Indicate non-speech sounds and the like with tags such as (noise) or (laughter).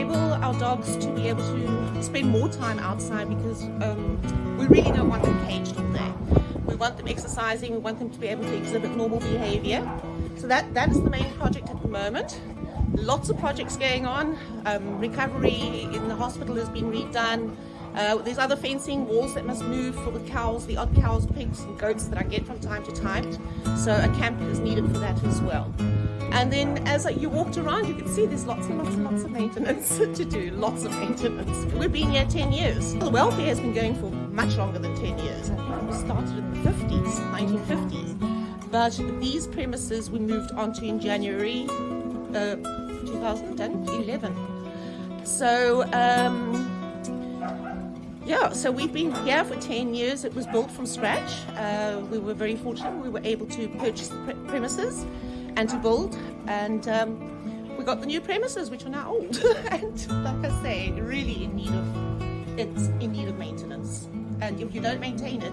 enable our dogs to be able to spend more time outside because um, we really don't want them caged all day. We want them exercising, we want them to be able to exhibit normal behavior. So that, that is the main project at the moment. Lots of projects going on. Um, recovery in the hospital has been redone. Uh, there's other fencing walls that must move for the cows, the odd cows, pigs and goats that I get from time to time. So a camp is needed for that as well. And then as you walked around, you could see there's lots and lots and lots of maintenance (laughs) to do, lots of maintenance. We've been here 10 years. The welfare has been going for much longer than 10 years. It started in the 50s, 1950s. But these premises we moved onto in January uh, 2011. So, um, yeah, so we've been here for 10 years. It was built from scratch. Uh, we were very fortunate. We were able to purchase the pre premises and to build. And um, we got the new premises, which are now old. (laughs) and like I say, really in need of, it's in need of maintenance. And if you don't maintain it,